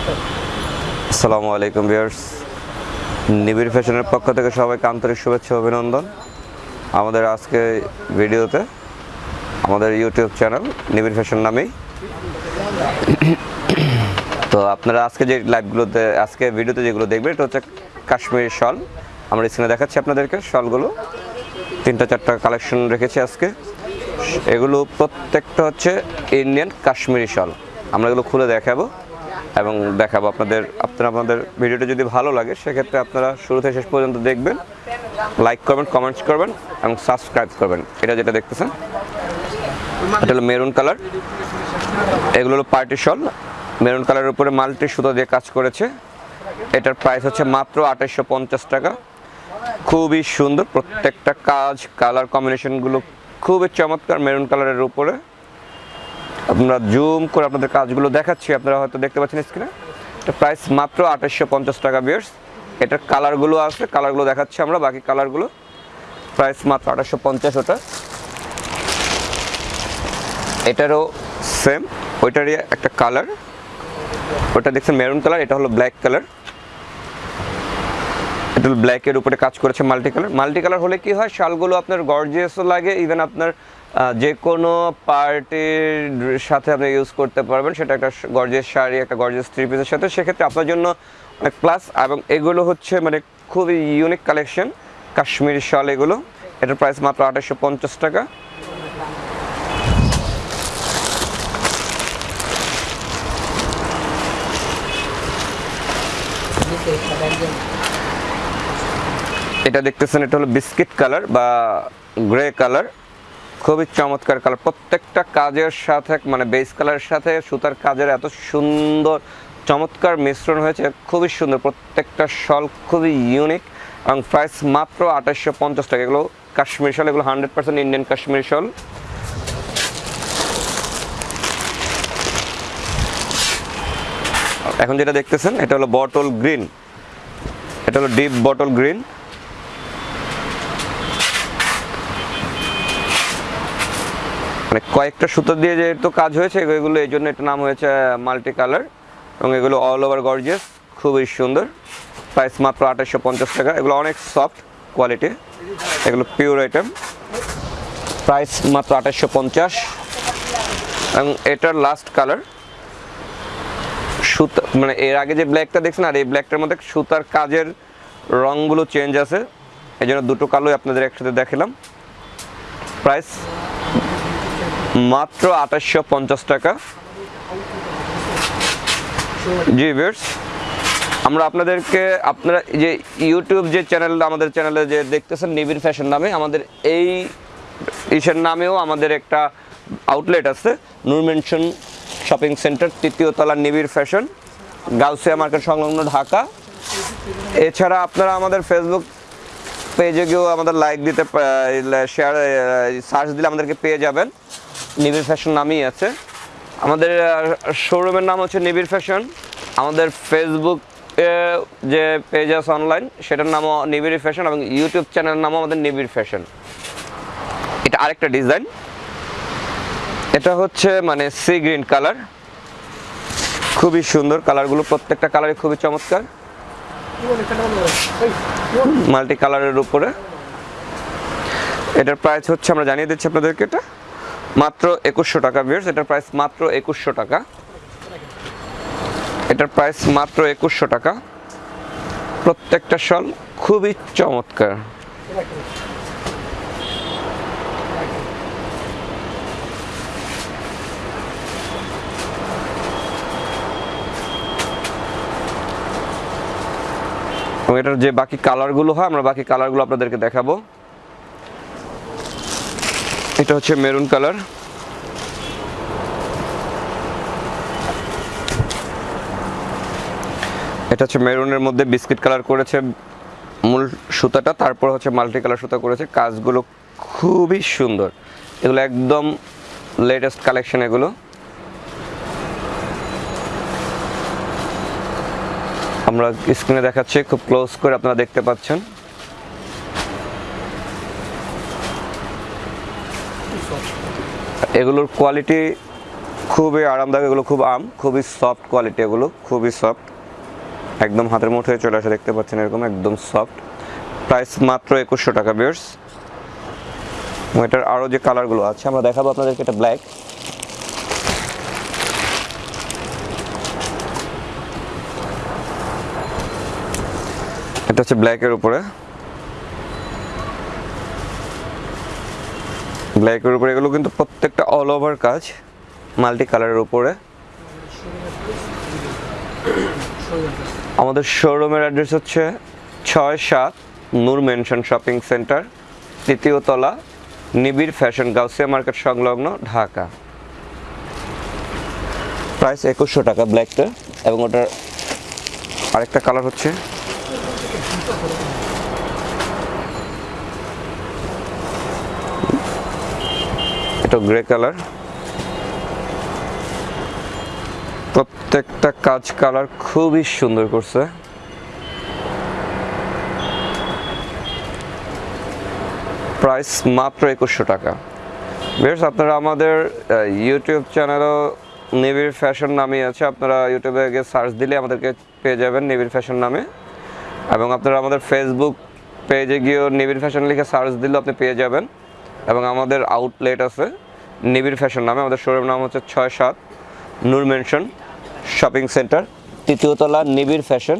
আসসালামু আলাইকুম ভিউয়ার্স। নিবিড় ফ্যাশনের পক্ষ থেকে সবাইকে আন্তরিক শুভেচ্ছা অভিনন্দন। আমাদের আজকে ভিডিওতে আমাদের ইউটিউব চ্যানেল নিবিড় ফ্যাশন নামেই। তো আপনারা আজকে যে লাইভগুলোতে আজকে ভিডিওতে যেগুলো দেখবেন, এটা হচ্ছে কাশ্মীরি শল। আমরা স্ক্রিনে দেখাচ্ছি আপনাদেরকে শলগুলো। তিনটা, চারটা কালেকশন রেখেছি আজকে। এগুলো প্রত্যেকটা হচ্ছে ইন্ডিয়ান কাশ্মীরি শল। আমরা এগুলো খুলে দেখাবো। এবং দেখাবো আপনাদের, আপনারা আপনাদের ভিডিওটা যদি ভালো লাগে, সেক্ষেত্রে আপনারা শুরু থেকে শেষ পর্যন্ত দেখবেন লাইক করবেন কমেন্টস করবেন, এবং সাবস্ক্রাইব করবেন। এটা যেটা দেখতেছেন, এটা হলো মেরুন কালার এগুলো হলো পার্টি শল মেরুন কালারের উপরে মাল্টি সুতো দিয়ে কাজ করেছে। এটার প্রাইস হচ্ছে মাত্র আঠাইশশো টাকা। খুবই সুন্দর প্রত্যেকটা কাজ কালার কম্বিনেশনগুলো খুবই চমৎকার মেরুন কালারের উপরে। আমরা জুম করে আপনাদের কাজগুলো দেখাচ্ছি, আপনারা হয়তো দেখতে পাচ্ছেন স্ক্রিনে এটা প্রাইস মাত্র আঠাশশো পঞ্চাশ টাকা বিয়ার্স এটার কালারগুলো আছে কালারগুলো দেখাচ্ছি আমরা, বাকি কালারগুলো প্রাইস মাত্র আঠাশশো পঞ্চাশ ওটা। এটারও সেম ওইটারই একটা কালার ওটা দেখছেন মেরুন কালার এটা হলো ব্ল্যাক কালার এটা ব্ল্যাকের উপরে কাজ করেছে মাল্টি কালার মাল্টি কালার হলে কি হয়, শালগুলো আপনার গর্জিয়াসও লাগে ইভেন আপনার যে কোনো পার্টির সাথে আপনি ইউজ করতে পারবেন। সেটা একটা গর্জিয়াস শাড়ি, একটা গর্জিয়াস থ্রি পিসের সাথে। সেক্ষেত্রে আপনার জন্য অনেক প্লাস এবং এগুলো হচ্ছে মানে খুবই ইউনিক কালেকশন কাশ্মীরি শাল এগুলো। এটার প্রাইস মাত্র আঠাশশো পঞ্চাশ টাকা। এটা দেখতেছেন, এটা হলো বিস্কিট কালার বা গ্রে কালার খুবই চমৎকার কালার প্রত্যেকটা কাজের সাথে মানে বেস কালারের সাথে সুতার কাজের এত সুন্দর, চমৎকার মিশ্রণ হয়েছে, খুবই সুন্দর। প্রত্যেকটা শল খুবই ইউনিক এবং প্রাইস মাত্র আঠাশশো পঞ্চাশ টাকা। এগুলো কাশ্মীর শল এগুলো hundred percent Indian Kashmir shawl এখন যেটা দেখতেছেন, এটা হলো বটল গ্রিন এটা হলো ডিপ বটল গ্রিন মানে কয়েকটা সুতো দিয়ে যেহেতু কাজ হয়েছে, এগুলো এই জন্য এটা নাম হয়েছে মাল্টি কালার এবং এগুলো অল ওভার গর্জিয়াস খুবই সুন্দর। প্রাইস মাত্র আঠাশশো পঞ্চাশ টাকা। এগুলো অনেক সফট কোয়ালিটি এগুলো পিওর আইটেম প্রাইস মাত্র আঠাশশো পঞ্চাশ। এবং এটার লাস্ট কালার সুতা মানে এর আগে যে ব্ল্যাকটা দেখছেন, আর এই ব্ল্যাকটার মধ্যে সুতার কাজের রঙগুলো চেঞ্জ আছে। এই জন্য দুটো কালোই আপনাদের একসাথে দেখালাম। প্রাইস মাত্র আঠাশশো পঞ্চাশ টাকা। জি ভিউয়ার্স, আমরা আপনাদেরকে আপনারা যে ইউটিউব যে চ্যানেল, আমাদের চ্যানেলে যে দেখতেছেন নিবিড় ফ্যাশন নামে, আমাদের এই ইসের নামেও আমাদের একটা আউটলেট আছে, নূর মেনশন শপিং সেন্টার, তৃতীয় তলা নিবিড় ফ্যাশন, গাউসিয়া মার্কেট সংলগ্ন ঢাকা। এছাড়া আপনারা আমাদের ফেসবুক পেজে গিয়েও আমাদের লাইক দিতে শেয়ার সার্চ দিলে আমাদেরকে পেয়ে যাবেন। নিবিড় ফ্যাশন নামই আছে। আমাদের শোরুমের নাম হচ্ছে নিবিড় ফ্যাশন। আমাদের ফেসবুক যে পেজ আছে অনলাইন সেটার নামও নিবিড় ফ্যাশন এবং ইউটিউব চ্যানেলের নামও আমাদের নিবিড় ফ্যাশন। এটা আরেকটা ডিজাইন এটা হচ্ছে মানে সি গ্রিন কালার খুবই সুন্দর কালারগুলো প্রত্যেকটা কালারই খুবই চমৎকার। মাল্টি কালারের উপরে। এটার প্রাইস হচ্ছে, আমরা জানিয়ে দিচ্ছি আপনাদেরকে এটা। মাত্র একুশশো টাকা বিয়ার্স এটার প্রাইস মাত্র একুশশো টাকা। এটার প্রাইস মাত্র একুশশো টাকা। প্রত্যেকটা শল খুবই চমৎকার। এটার যে বাকি কালারগুলো হয়, আমরা বাকি কালারগুলো আপনাদেরকে দেখাবো। এটা হচ্ছে মেরুন কালার। এটা হচ্ছে মেরুনের মধ্যে বিস্কিট কালার করেছে মূল সুতাটা, তারপর হচ্ছে মাল্টি কালার সুতা করেছে। কাজগুলো খুবই সুন্দর। এগুলো একদম লেটেস্ট কালেকশন এগুলো। আমরা স্ক্রিনে দেখাচ্ছি, খুব ক্লোজ করে আপনারা দেখতে পাচ্ছেন। এগুলোর কোয়ালিটি খুবই আরামদায়ক, এগুলো খুব আম, খুবই সফট কোয়ালিটি এগুলো, খুবই সফট একদম হাতের মুঠোয় চলে আসে, দেখতে পাচ্ছেন এরকম, একদম সফট প্রাইস মাত্র একুশশো টাকা বিয়ার্স এটার আরও যে কালারগুলো আছে, আমরা দেখাবো আপনাদেরকে, এটা ব্ল্যাক এটা হচ্ছে ব্ল্যাকের উপরে। ব্ল্যাকের উপরে, এগুলো কিন্তু প্রত্যেকটা অল ওভার কাজ মাল্টি কালারের উপরে। আমাদের শোরুমের অ্যাড্রেস হচ্ছে ছয় সাত নূর মেনশন শপিং সেন্টার তৃতীয় তলা, নিবিড় ফ্যাশন গাউসিয়া মার্কেট সংলগ্ন, ঢাকা। প্রাইস একুশশো টাকা ব্ল্যাকটা এবং ওটার আরেকটা কালার হচ্ছে এটা গ্রে কালার প্রত্যেকটা কাজ কালার খুবই সুন্দর করছে। প্রাইস মাত্র একুশশো টাকা। বেশ আপনারা আমাদের ইউটিউব চ্যানেলও নিবিড় ফ্যাশন নামে আছে। আপনারা ইউটিউবে গিয়ে সার্চ দিলে আমাদেরকে পেয়ে যাবেন নিবিড় ফ্যাশন নামে। এবং আপনারা আমাদের ফেসবুক পেজে গিয়েও নিবিড় ফ্যাশন লিখে সার্চ দিলেও আপনি পেয়ে যাবেন। এবং আমাদের আউটলেট আছে নিবিড় ফ্যাশন নামে, আমাদের শোরুম নাম হচ্ছে ছয় সাত নূর মেনশন শপিং সেন্টার তৃতীয়তলা নিবিড় ফ্যাশন,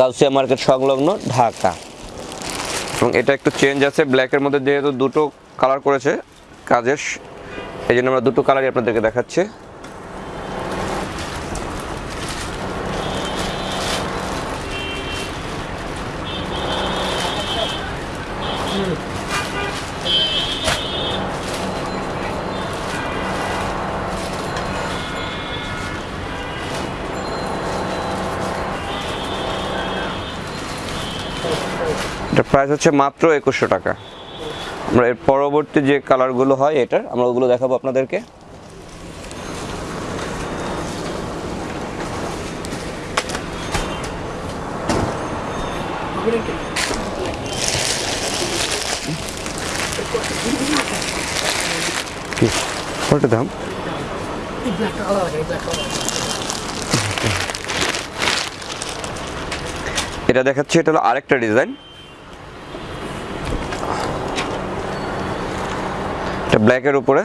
গাউসিয়া মার্কেট সংলগ্ন ঢাকা। এবং এটা একটু চেঞ্জ আছে ব্ল্যাকের মধ্যে যেহেতু দুটো কালার করেছে কাজের, এই জন্য আমরা দুটো কালারই আপনাদেরকে দেখাচ্ছি। এটার প্রাইস হচ্ছে মাত্র একুশশো টাকা। আমরা এর পরবর্তী যে কালারগুলো হয় এটার, আমরা ওগুলো দেখাবো আপনাদেরকে। দাম? এটা দেখাচ্ছি, এটা হলো আরেকটা ডিজাইন এটা ব্ল্যাকের উপরে।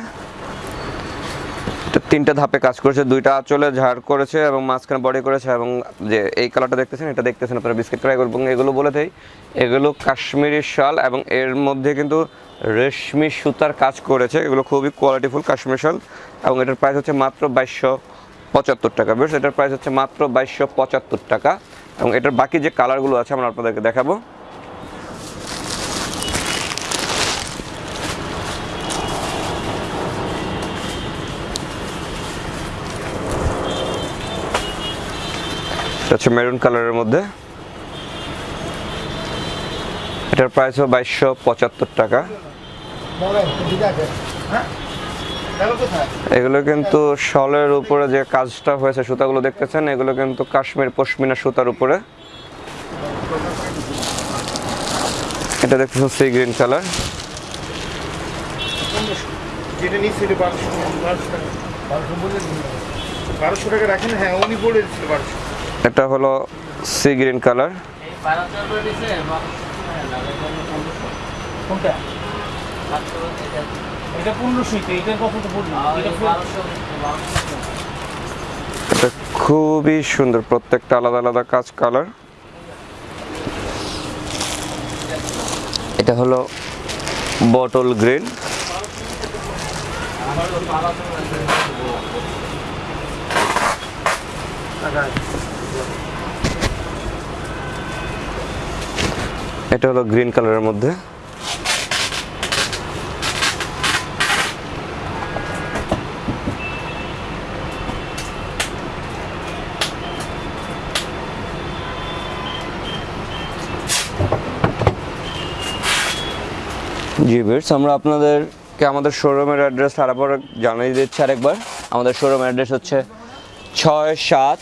তিনটা ধাপে কাজ করেছে, দুইটা আঁচলে ঝাড় করেছে এবং মাঝখানে বডি করেছে এবং যে এই কালারটা দেখতেছেন, এটা দেখতেছেন আপনারা বিস্কিট কালার এবং এগুলো বলে দেয় এগুলো কাশ্মীরি শাল এবং এর মধ্যে কিন্তু রেশমি সুতার কাজ করেছে। এগুলো খুবই কোয়ালিটিফুল কাশ্মীরি শাল এবং এটার প্রাইস হচ্ছে মাত্র বাইশশো পঁচাত্তর টাকা। বেশ এটার প্রাইস হচ্ছে মাত্র বাইশশো পঁচাত্তর টাকা এবং এটার বাকি যে কালারগুলো আছে, আমরা আপনাদেরকে দেখাবো। এটা হচ্ছে মেরুন কালারের মধ্যে। এটার প্রাইস হবে বাইশশো পঁচাত্তর টাকা। এগুলো কিন্তু শলের উপরে যে কাজটা হয়েছে, সুতাগুলো দেখতেছেন, এগুলো কিন্তু কাশ্মীর পশমিনা সুতার উপরে। এটা দেখতেছেন সি গ্রিন কালার বারোশো টাকা রাখেন হ্যাঁ উনি দিচ্ছিল বারোশো। এটা হলো সি গ্রিন কালার এটা খুবই সুন্দর প্রত্যেকটা আলাদা আলাদা কাজ কালার এটা হলো বটল গ্রিন এটা হলো গ্রিন কালারের মধ্যে। জি বেটস আমরা আপনাদেরকে আমাদের শোরুমের অ্যাড্রেস আরেকবার জানিয়ে দিচ্ছি আরেকবার। আমাদের শোরুম অ্যাড্রেস হচ্ছে ছয় সাত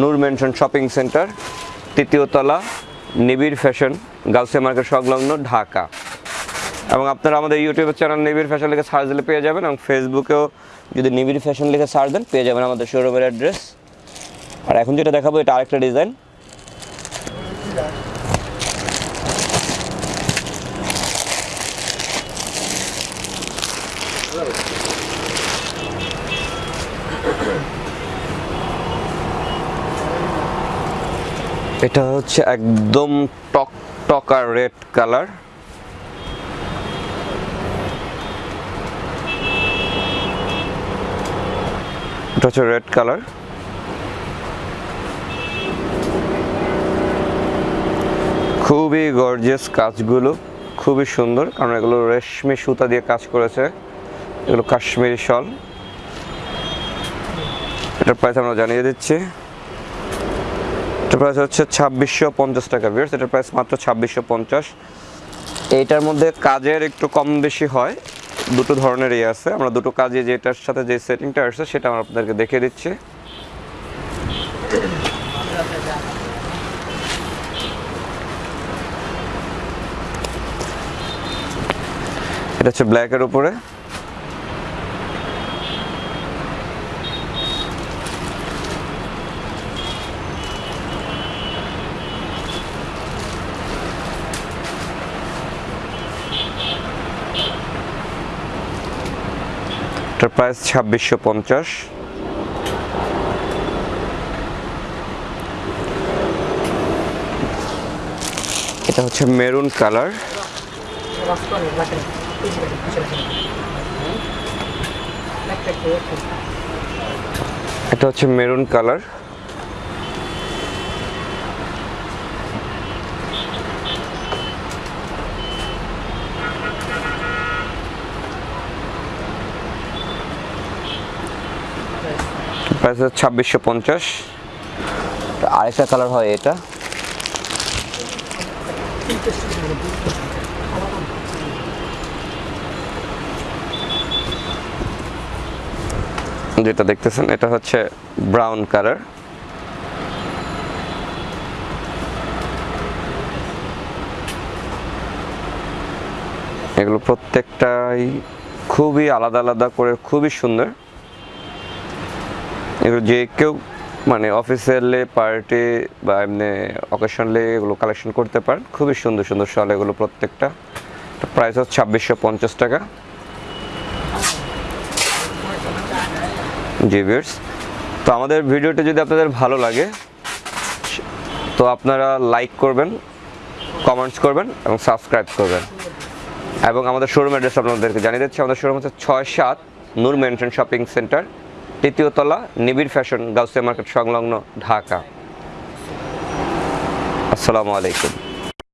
নূর মেনশন শপিং সেন্টার, তৃতীয় তলা নিবিড় ফ্যাশন, গার্লসে মার্কেট সংলগ্ন ঢাকা। এবং আপনারা আমাদের ইউটিউবের চ্যানেল নিবিড় ফ্যাশন লিখে সার্চ দিলে পেয়ে যাবেন, এবং ফেসবুকেও যদি নিবিড় ফ্যাশন লিখে সার্চ দেন, পেয়ে যাবেন আমাদের শোরুমের অ্যাড্রেস আর এখন যেটা দেখাবো, এটা আরেকটা ডিজাইন এটা হচ্ছে একদম টক টকা রেড কালার। এটা হচ্ছে রেড কালার। খুবই গর্জিয়াস কাজগুলো, খুবই সুন্দর। কারণ এগুলো রেশমি সুতা দিয়ে কাজ করেছে। এগুলো কাশ্মীরি শল। এটার প্রাইস আমরা জানিয়ে দিচ্ছি। এটার প্রাইস হচ্ছে ছাব্বিশশো পঞ্চাশ টাকা বিয়ার্স এটার প্রাইস মাত্র ছাব্বিশশো পঞ্চাশ। এইটার মধ্যে কাজের একটু কম বেশি হয়। দুটো ধরনের ইয়ে আছে। আমরা দুটো কাজে যেটার সাথে যে সেটিংটা আসছে, সেটা আমরা আপনাদেরকে দেখিয়ে দিচ্ছি। এটা হচ্ছে ব্ল্যাকের উপরে। এটার প্রাইস ছাব্বিশশো পঞ্চাশ। এটা হচ্ছে মেরুন কালার। এটা হচ্ছে মেরুন কালার। প্রাইস হচ্ছে ছাব্বিশশো পঞ্চাশ। আরেকটা কালার হয় এটা। যেটা দেখতেছেন, এটা হচ্ছে ব্রাউন কালার। এগুলো প্রত্যেকটাই খুবই আলাদা আলাদা করে, খুবই সুন্দর। এগুলো যে কেউ মানে অফিসিয়ালি পার্টি বা এমনি অকেশনালি এগুলো কালেকশন করতে পারেন। খুবই সুন্দর সুন্দর শল এগুলো প্রত্যেকটা। প্রাইস হচ্ছে ছাব্বিশশো পঞ্চাশ টাকা। জি ভিউয়ার্স তো আমাদের ভিডিওটি যদি আপনাদের ভালো লাগে, তো আপনারা লাইক করবেন কমেন্টস করবেন এবং সাবস্ক্রাইব করবেন। এবং আমাদের শোরুম অ্যাড্রেস আপনাদেরকে জানিয়ে দিচ্ছি, আমাদের শোরুম হচ্ছে ছয় সাত নূর মেনশন শপিং সেন্টার তৃতীয় তলা নিবিড় ফ্যাশন গাউসিয়া মার্কেট সংলগ্ন ঢাকা। আসসালামু আলাইকুম।